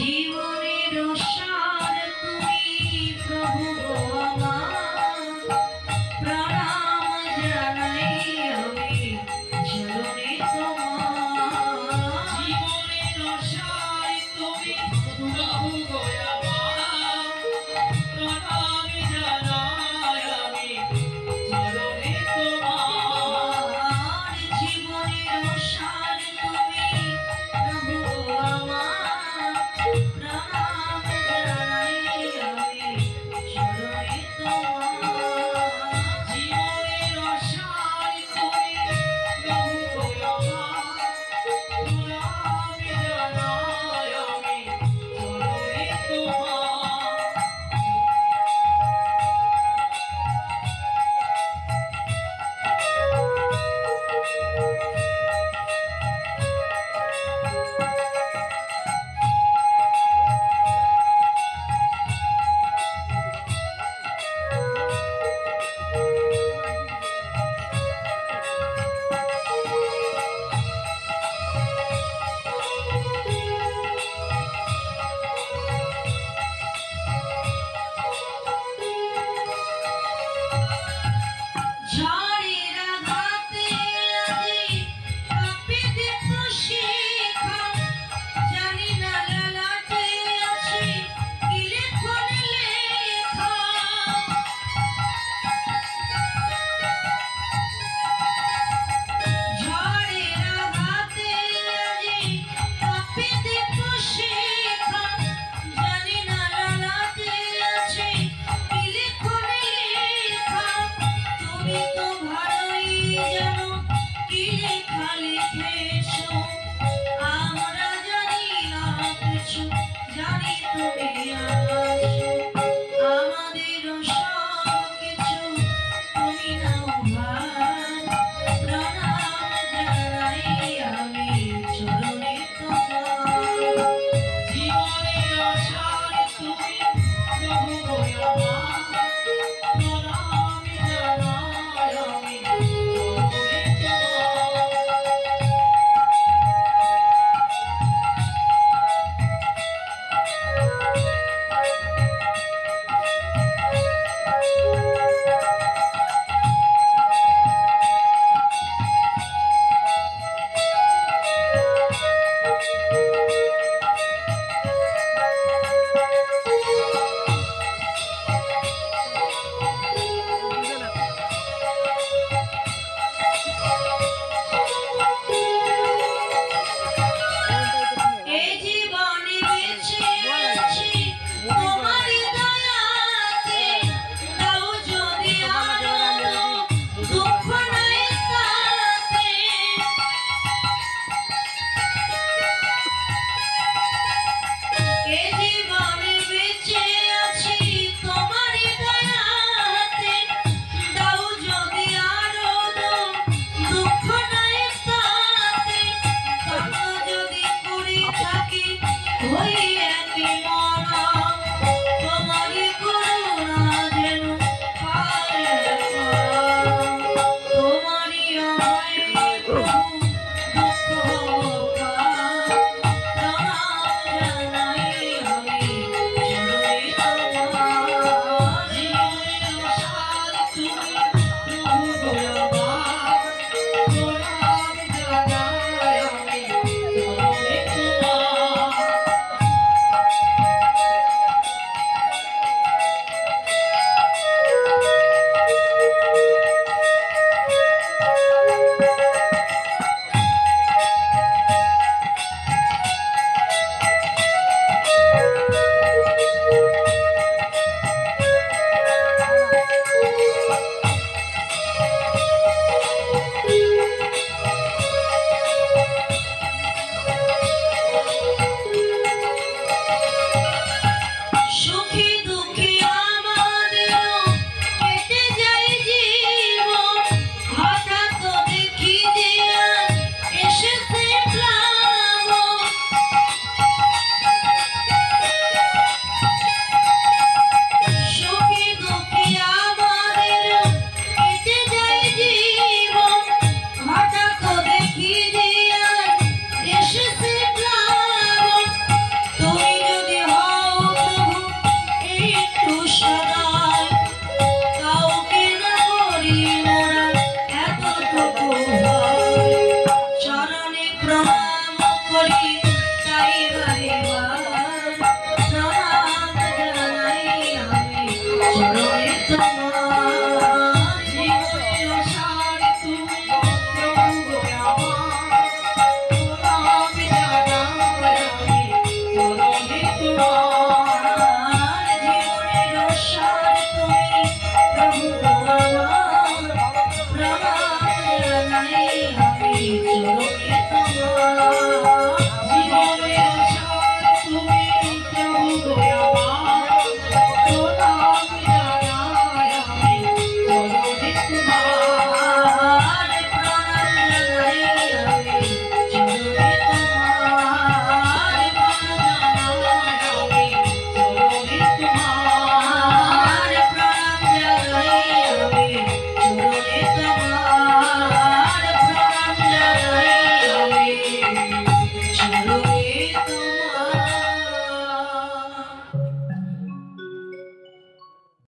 you